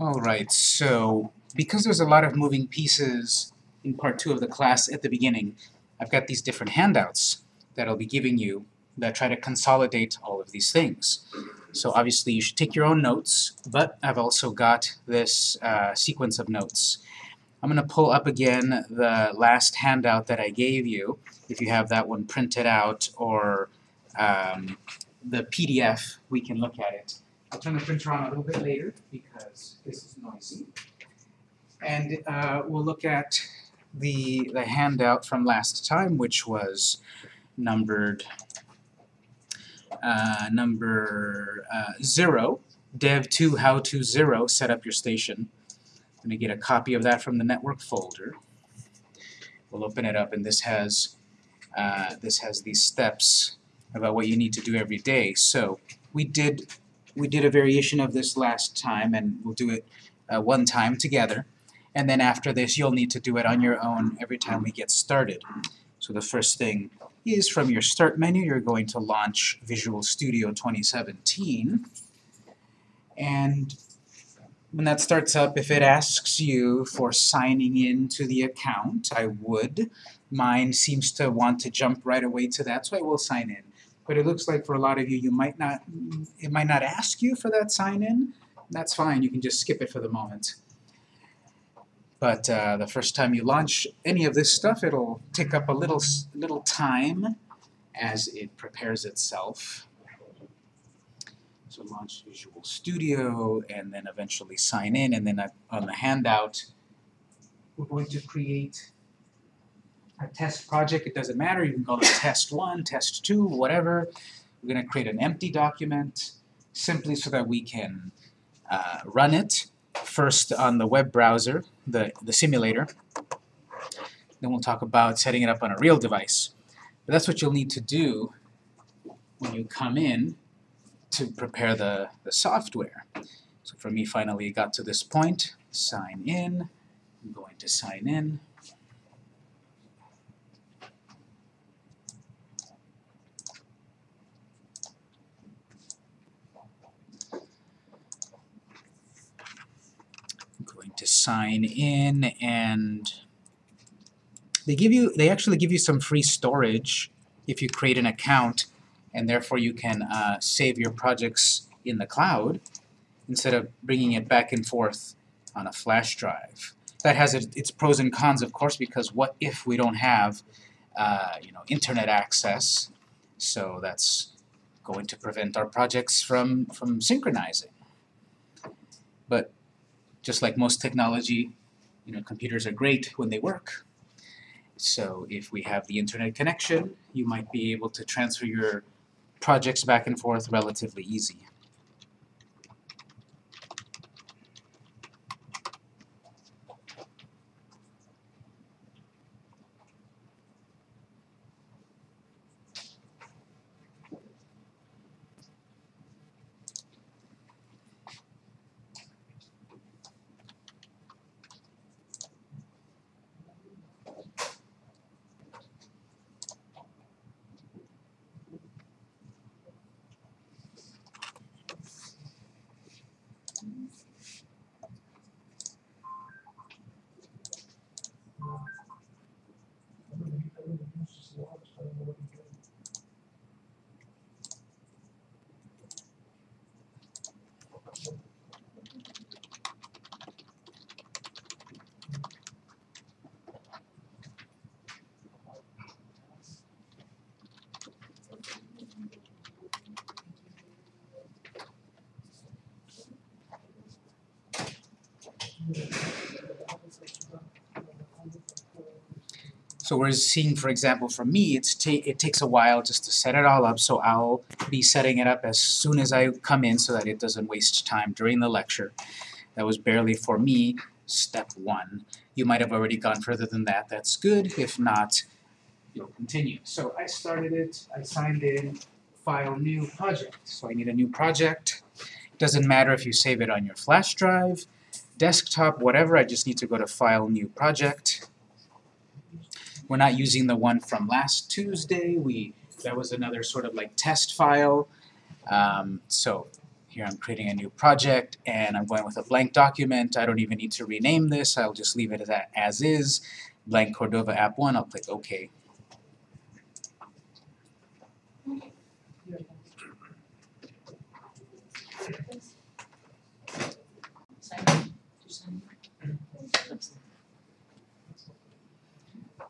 Alright, so because there's a lot of moving pieces in part two of the class at the beginning, I've got these different handouts that I'll be giving you that try to consolidate all of these things. So obviously you should take your own notes, but I've also got this uh, sequence of notes. I'm going to pull up again the last handout that I gave you, if you have that one printed out, or um, the PDF, we can look at it. I'll turn the printer on a little bit later because this is noisy. And uh, we'll look at the, the handout from last time, which was numbered uh, number uh, 0, dev2 how to 0, set up your station. I'm going to get a copy of that from the network folder. We'll open it up and this has uh, this has these steps about what you need to do every day. So we did we did a variation of this last time and we'll do it uh, one time together. And then after this you'll need to do it on your own every time we get started. So the first thing is from your Start menu, you're going to launch Visual Studio 2017. And when that starts up, if it asks you for signing in to the account, I would. Mine seems to want to jump right away to that, so I will sign in. But it looks like for a lot of you, you might not, it might not ask you for that sign in. That's fine, you can just skip it for the moment. But uh, the first time you launch any of this stuff, it'll take up a little, little time as it prepares itself. So launch Visual Studio, and then eventually sign in, and then on the handout, we're going to create a test project. It doesn't matter, you can call it test 1, test 2, whatever. We're going to create an empty document simply so that we can uh, run it first on the web browser, the, the simulator. Then we'll talk about setting it up on a real device. But that's what you'll need to do when you come in to prepare the, the software. So for me, finally, it got to this point. Sign in. I'm going to sign in. to sign in and they give you they actually give you some free storage if you create an account and therefore you can uh, save your projects in the cloud instead of bringing it back and forth on a flash drive. That has its pros and cons of course because what if we don't have uh, you know internet access so that's going to prevent our projects from from synchronizing. But just like most technology, you know, computers are great when they work. So if we have the internet connection, you might be able to transfer your projects back and forth relatively easy. So we're seeing, for example, for me, it's ta it takes a while just to set it all up, so I'll be setting it up as soon as I come in so that it doesn't waste time during the lecture. That was barely, for me, step one. You might have already gone further than that. That's good. If not, you'll continue. So I started it, I signed in, file new project. So I need a new project. It doesn't matter if you save it on your flash drive, desktop, whatever, I just need to go to File, New Project. We're not using the one from last Tuesday. We That was another sort of like test file. Um, so Here I'm creating a new project and I'm going with a blank document. I don't even need to rename this. I'll just leave it as, as is. Blank Cordova App 1. I'll click OK.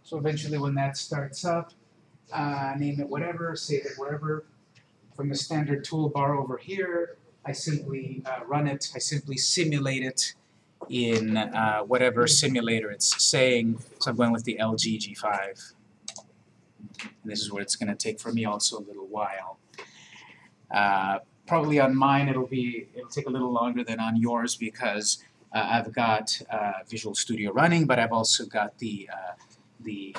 So eventually when that starts up, uh, name it whatever, save it wherever. From the standard toolbar over here, I simply uh, run it, I simply simulate it in uh, whatever simulator it's saying. So I'm going with the LG G5. And this is what it's going to take for me also a little while. Uh, probably on mine it'll be it'll take a little longer than on yours because uh, I've got uh, Visual Studio running, but I've also got the uh, the,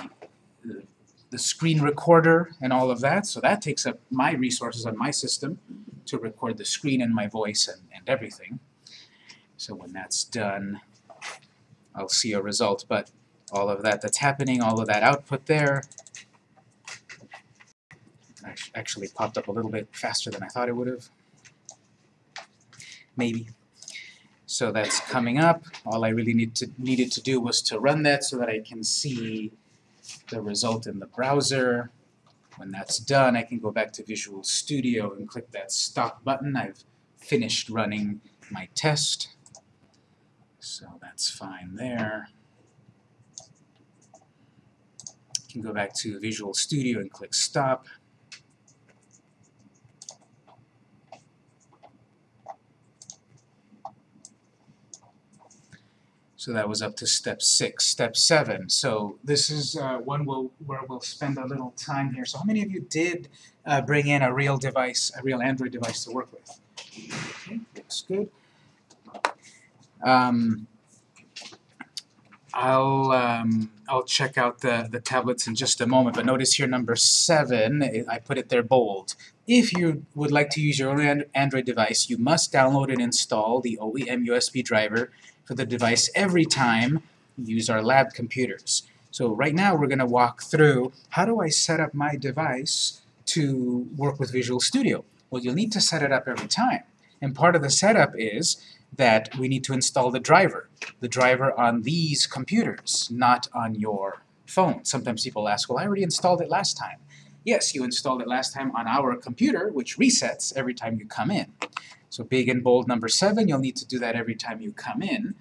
the screen recorder and all of that, so that takes up my resources on my system to record the screen and my voice and, and everything. So when that's done, I'll see a result, but all of that that's happening, all of that output there, actually popped up a little bit faster than I thought it would have. Maybe. So that's coming up. All I really need to, needed to do was to run that so that I can see the result in the browser. When that's done, I can go back to Visual Studio and click that Stop button. I've finished running my test, so that's fine there. I can go back to Visual Studio and click Stop. So that was up to step six. Step seven. So this is uh, one we'll, where we'll spend a little time here. So how many of you did uh, bring in a real device, a real Android device to work with? Okay, looks good. Um, I'll um, I'll check out the the tablets in just a moment. But notice here number seven. I put it there bold. If you would like to use your own Android device, you must download and install the OEM USB driver for the device every time you use our lab computers. So right now we're going to walk through how do I set up my device to work with Visual Studio. Well, you'll need to set it up every time. And part of the setup is that we need to install the driver. The driver on these computers, not on your phone. Sometimes people ask, well, I already installed it last time. Yes, you installed it last time on our computer, which resets every time you come in. So big and bold number 7, you'll need to do that every time you come in.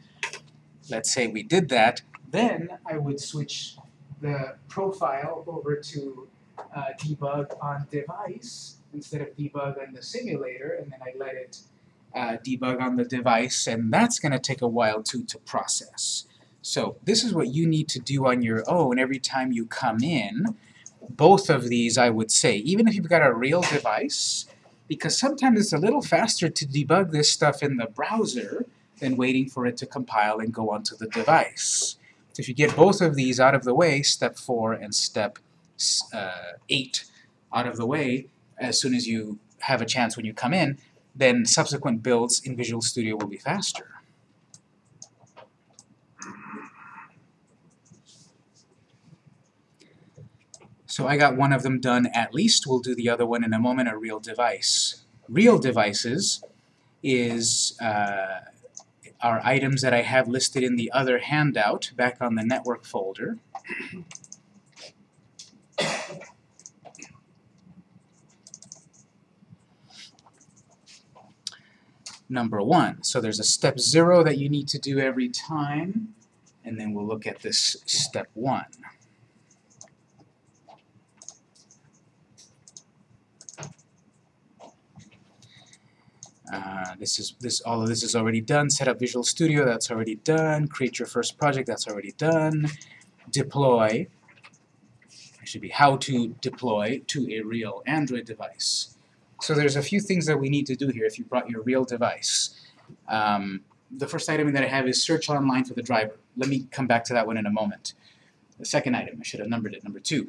Let's say we did that. Then I would switch the profile over to uh, debug on device instead of debug on the simulator, and then I let it uh, debug on the device, and that's going to take a while too to process. So this is what you need to do on your own every time you come in. Both of these, I would say, even if you've got a real device, because sometimes it's a little faster to debug this stuff in the browser than waiting for it to compile and go onto the device. So if you get both of these out of the way, step 4 and step uh, 8 out of the way, as soon as you have a chance when you come in, then subsequent builds in Visual Studio will be faster. So I got one of them done at least. We'll do the other one in a moment, a real device. Real devices is uh, are items that I have listed in the other handout back on the network folder. Number one. So there's a step zero that you need to do every time, and then we'll look at this step one. Uh, this is this all of this is already done. Set up Visual Studio, that's already done. Create your first project, that's already done. Deploy, it should be how to deploy to a real Android device. So there's a few things that we need to do here if you brought your real device. Um, the first item that I have is search online for the driver. Let me come back to that one in a moment. The second item, I should have numbered it, number two.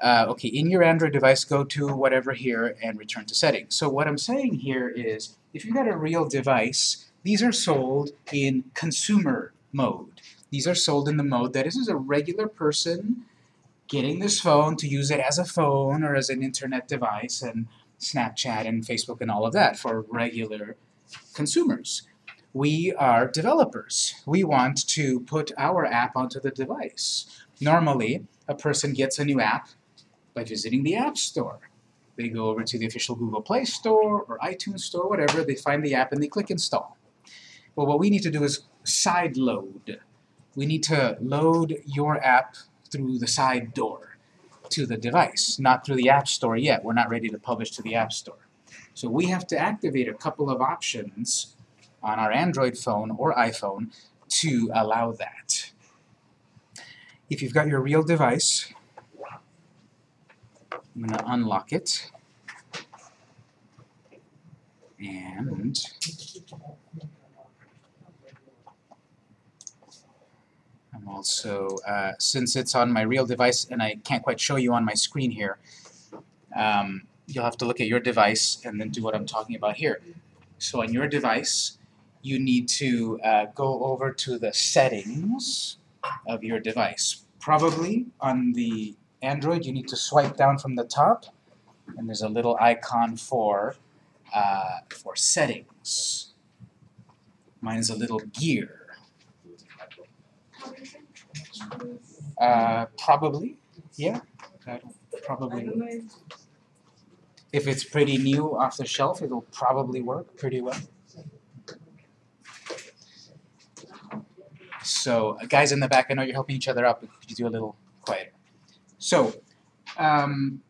Uh, okay, in your Android device, go to whatever here and return to settings. So what I'm saying here is, if you've got a real device, these are sold in consumer mode. These are sold in the mode that this is a regular person getting this phone to use it as a phone or as an internet device and Snapchat and Facebook and all of that for regular consumers. We are developers. We want to put our app onto the device. Normally, a person gets a new app by visiting the App Store. They go over to the official Google Play Store or iTunes Store, whatever, they find the app and they click install. Well, what we need to do is side load. We need to load your app through the side door to the device, not through the App Store yet. We're not ready to publish to the App Store. So we have to activate a couple of options on our Android phone or iPhone to allow that. If you've got your real device, I'm going to unlock it. And I'm also, uh, since it's on my real device and I can't quite show you on my screen here, um, you'll have to look at your device and then do what I'm talking about here. So on your device, you need to uh, go over to the settings of your device. Probably on the Android, you need to swipe down from the top, and there's a little icon for uh, for settings. Mine is a little gear. Uh, probably, yeah. That'll probably. If it's pretty new off the shelf, it'll probably work pretty well. So, uh, guys in the back, I know you're helping each other out, but could you do a little quieter? So, um,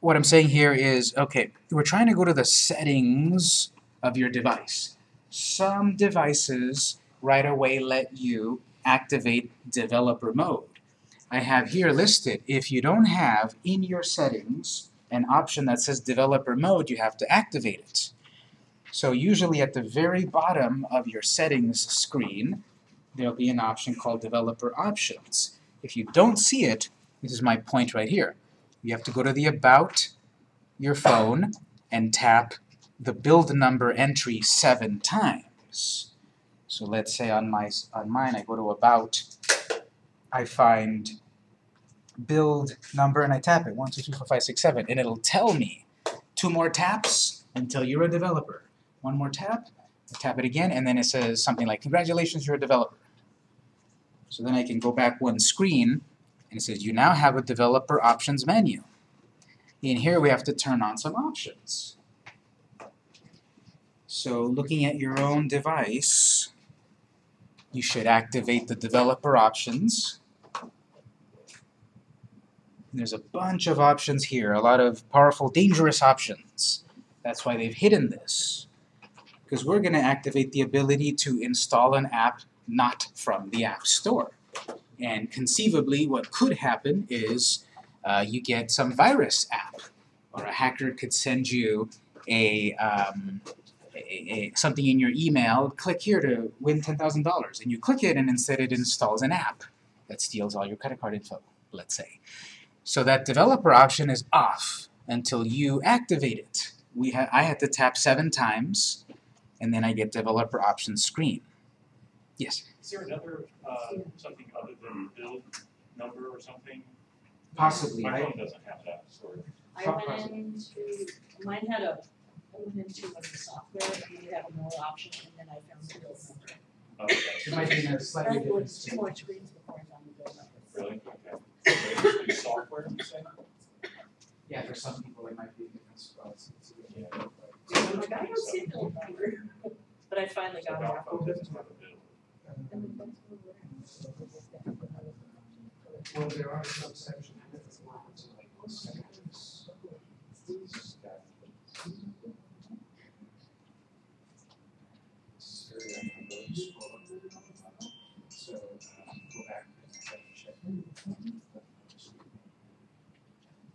what I'm saying here is, okay, we're trying to go to the settings of your device. Some devices right away let you activate developer mode. I have here listed, if you don't have in your settings an option that says developer mode, you have to activate it. So usually at the very bottom of your settings screen, there'll be an option called developer options. If you don't see it, this is my point right here. You have to go to the About your phone and tap the build number entry seven times. So let's say on my on mine I go to About, I find build number and I tap it, one, two, three, four, five, six, seven, and it'll tell me two more taps until you're a developer. One more tap, tap it again, and then it says something like, congratulations, you're a developer. So then I can go back one screen and it says you now have a developer options menu. In here we have to turn on some options. So looking at your own device, you should activate the developer options. There's a bunch of options here, a lot of powerful, dangerous options. That's why they've hidden this. Because we're going to activate the ability to install an app not from the App Store. And conceivably, what could happen is uh, you get some virus app, or a hacker could send you a, um, a, a, something in your email, click here to win $10,000, and you click it, and instead it installs an app that steals all your credit card info, let's say. So that developer option is off until you activate it. We ha I had to tap seven times, and then I get developer options screen. Yes? Is there another, uh, something other than build number or something? Possibly. My I- phone doesn't have that, sorry. I went into, mine had a, I went into one of the software, and you have more option and then I found the build number. Okay, It might be in a I slightly had different two more screens before I found the build number. really? Okay. It's Software, you say? Yeah, for some people it might be in different spots. Yeah. I'm like, I don't see the build number, but I finally So got it. Well, there are some sections that like seconds. So, uh, go back and check, check.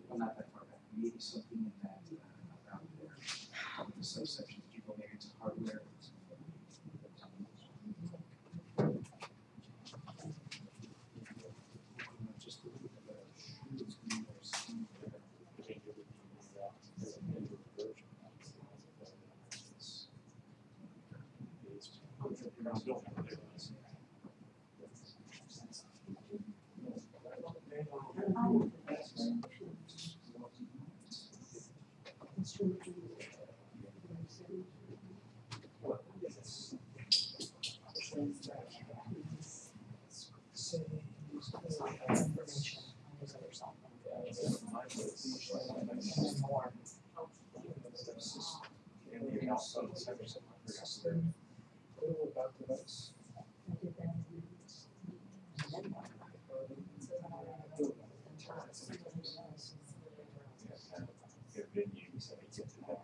Well, not that far back, maybe something in that, uh, around there, the subsection, you go maybe to hardware. Just look at the shoes, and there's some there. Build number there. there a little about device? I did that in the- and then one. Their venues, I get to have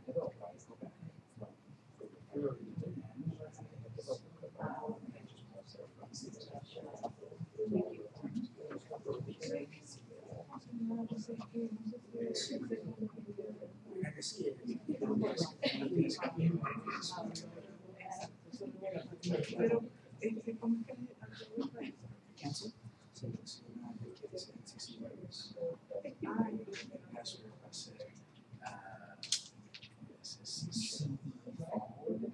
Cancel? So it's, uh, it's, it's sixty dollars. Password, I say, uh, this is CE forward.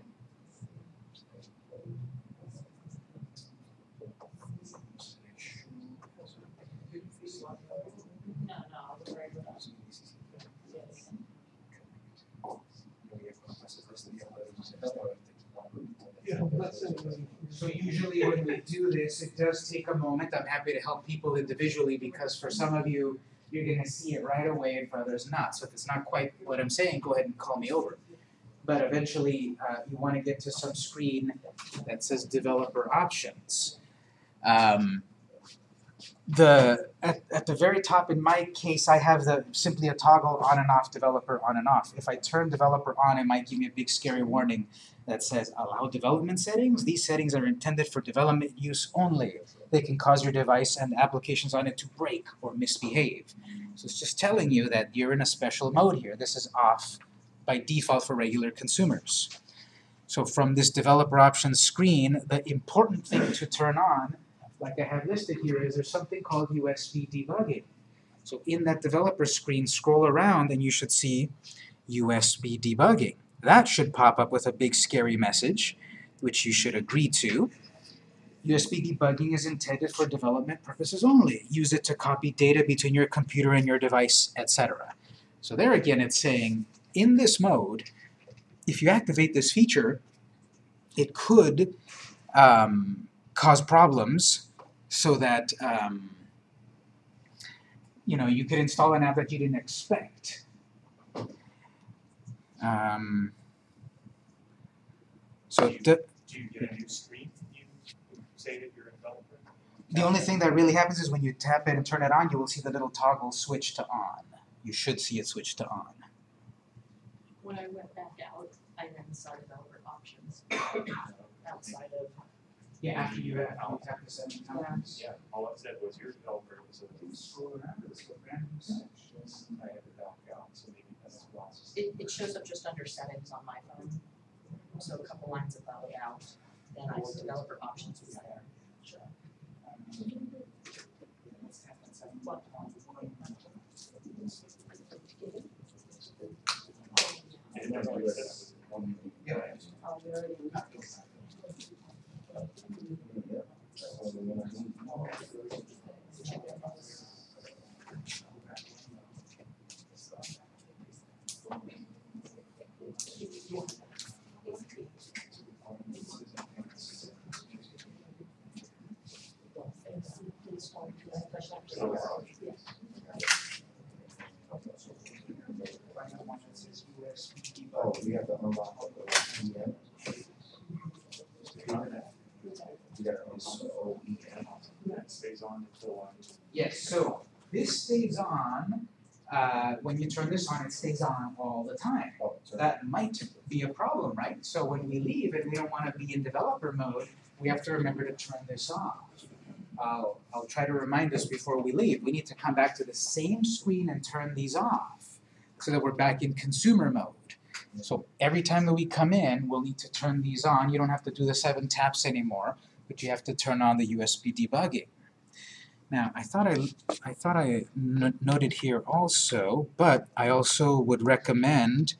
No, no, the regular. Yes. So usually when we do this, it does take a moment. I'm happy to help people individually because for some of you, you're gonna see it right away and for others not. So if it's not quite what I'm saying, go ahead and call me over. But eventually, uh, you wanna get to some screen that says developer options. Um, the, at, at the very top, in my case, I have the, simply a toggle on and off, developer on and off. If I turn developer on, it might give me a big scary warning that says allow development settings. These settings are intended for development use only. They can cause your device and applications on it to break or misbehave. So it's just telling you that you're in a special mode here. This is off by default for regular consumers. So from this developer options screen, the important thing to turn on, like I have listed here, is there's something called USB debugging. So in that developer screen, scroll around and you should see USB debugging. That should pop up with a big scary message, which you should agree to. USB debugging is intended for development purposes only. Use it to copy data between your computer and your device, etc. So there again it's saying, in this mode, if you activate this feature, it could um, cause problems so that um, you know you could install an app that you didn't expect. Um, so Do you- the, Do you get a new screen, you say that you're a developer? the only thing that really happens is when you tap it and turn it on, you will see the little toggle switch to on. You should see it switch to on. When I went back out, I then saw developer options outside of, Yeah, after you have, you tap the seven times. Yeah, all it said was you're a developer, so Scroll around, it's a brand new. I had to back out, so maybe that's why. it, it shows up just under settings on my phone. So a couple lines above about, then I see developer options is there. What? And that's what it said. Yeah. Oh, we already. Check it out. Final one that says USB Oh, debugging. we have to unlock the OEM. We gotta install OEM. That stays on um, Yes, so this stays on, uh, when you turn this on, it stays on all the time. Oh, so That might be a problem, right? So when we leave and we don't wanna be in developer mode, we have to remember to turn this off. I'll, I'll try to remind us before we leave, we need to come back to the same screen and turn these off so that we're back in consumer mode. So every time that we come in, we'll need to turn these on. You don't have to do the seven taps anymore, but you have to turn on the USB debugging. Now, I thought I, I thought I noted here also, but I also would recommend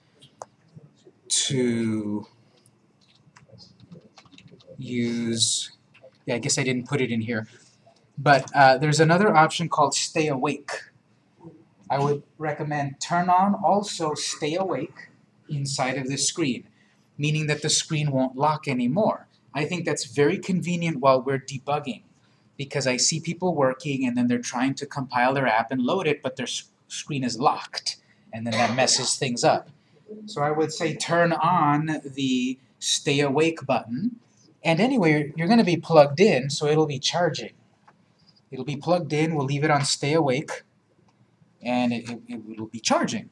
to use, yeah, I guess I didn't put it in here, but uh, there's another option called stay awake. I would recommend turn on also stay awake inside of the screen, meaning that the screen won't lock anymore. I think that's very convenient while we're debugging because I see people working and then they're trying to compile their app and load it, but their screen is locked and then that messes things up. So I would say turn on the stay awake button. And anyway, you're going to be plugged in, so it'll be charging. It'll be plugged in, we'll leave it on stay awake, and it, it, it will be charging.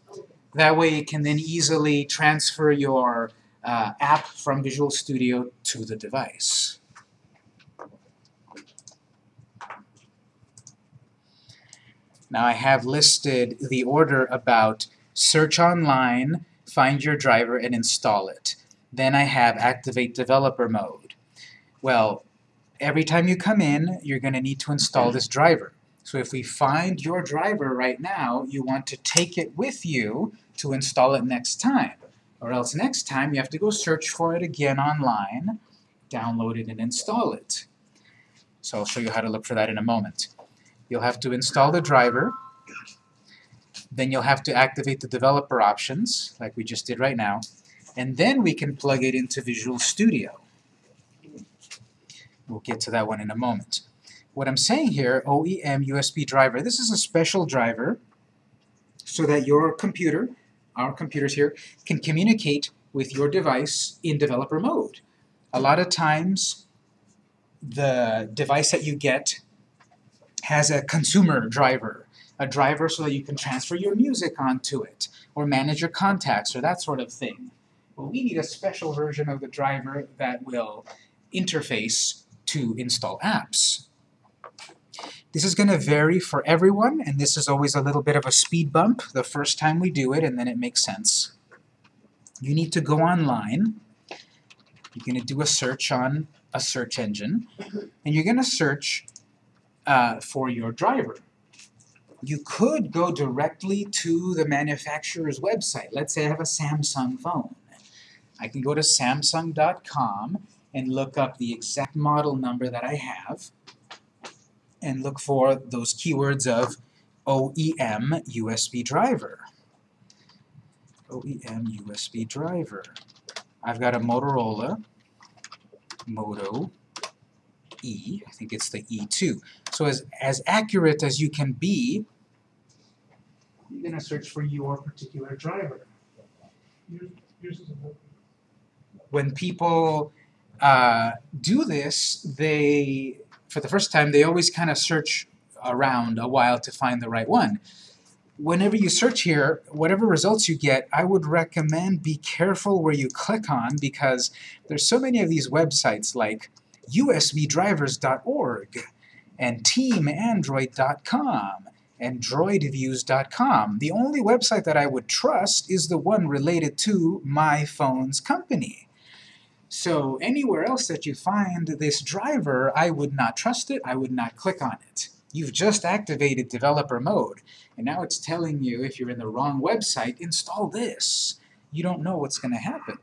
That way it can then easily transfer your uh, app from Visual Studio to the device. Now I have listed the order about search online, find your driver, and install it. Then I have activate developer mode. Well, every time you come in, you're going to need to install this driver. So if we find your driver right now, you want to take it with you to install it next time. Or else next time you have to go search for it again online, download it and install it. So I'll show you how to look for that in a moment. You'll have to install the driver, then you'll have to activate the developer options, like we just did right now, and then we can plug it into Visual Studio. We'll get to that one in a moment. What I'm saying here, OEM USB driver, this is a special driver so that your computer, our computers here, can communicate with your device in developer mode. A lot of times, the device that you get has a consumer driver, a driver so that you can transfer your music onto it, or manage your contacts, or that sort of thing. Well, we need a special version of the driver that will interface to install apps. This is going to vary for everyone, and this is always a little bit of a speed bump the first time we do it, and then it makes sense. You need to go online. You're going to do a search on a search engine, and you're going to search uh, for your driver. You could go directly to the manufacturer's website. Let's say I have a Samsung phone. I can go to samsung.com and look up the exact model number that I have and look for those keywords of OEM USB driver. OEM USB driver. I've got a Motorola Moto E, I think it's the E2. So as, as accurate as you can be, you're going to search for your particular driver. Yours is a When people uh, do this, they, for the first time, they always kind of search around a while to find the right one. Whenever you search here, whatever results you get, I would recommend be careful where you click on because there's so many of these websites like usbdrivers.org and teamandroid.com and droidviews.com. The only website that I would trust is the one related to my phone's company. So anywhere else that you find this driver, I would not trust it, I would not click on it. You've just activated developer mode, and now it's telling you if you're in the wrong website, install this. You don't know what's going to happen.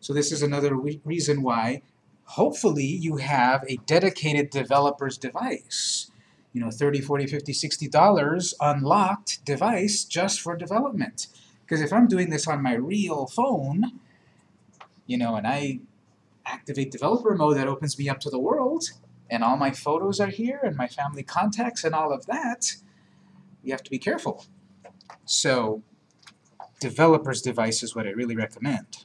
So this is another re reason why hopefully you have a dedicated developer's device. You know, 30, 40, 50, 60 dollars unlocked device just for development. Because if I'm doing this on my real phone, you know, and I activate developer mode that opens me up to the world, and all my photos are here, and my family contacts and all of that, you have to be careful. So, developer's device is what I really recommend.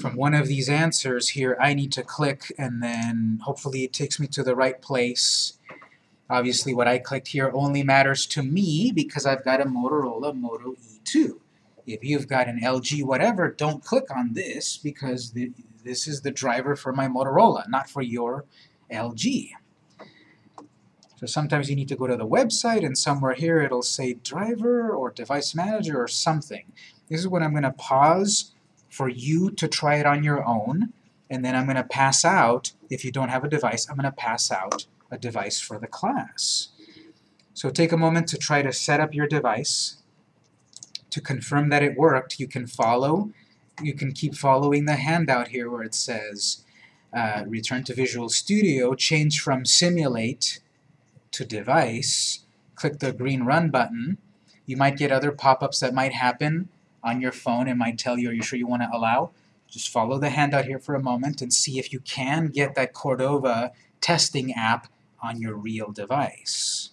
From one of these answers here, I need to click, and then hopefully it takes me to the right place. Obviously, what I clicked here only matters to me because I've got a Motorola Moto E2. If you've got an LG whatever, don't click on this because the, this is the driver for my Motorola, not for your LG. So sometimes you need to go to the website and somewhere here it'll say driver or device manager or something. This is when I'm going to pause for you to try it on your own and then I'm going to pass out, if you don't have a device, I'm going to pass out a device for the class. So take a moment to try to set up your device. To confirm that it worked, you can follow, you can keep following the handout here where it says uh, return to Visual Studio, change from simulate to device, click the green run button. You might get other pop-ups that might happen on your phone. It might tell you, are you sure you want to allow? Just follow the handout here for a moment and see if you can get that Cordova testing app on your real device.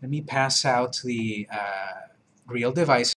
Let me pass out the uh, real device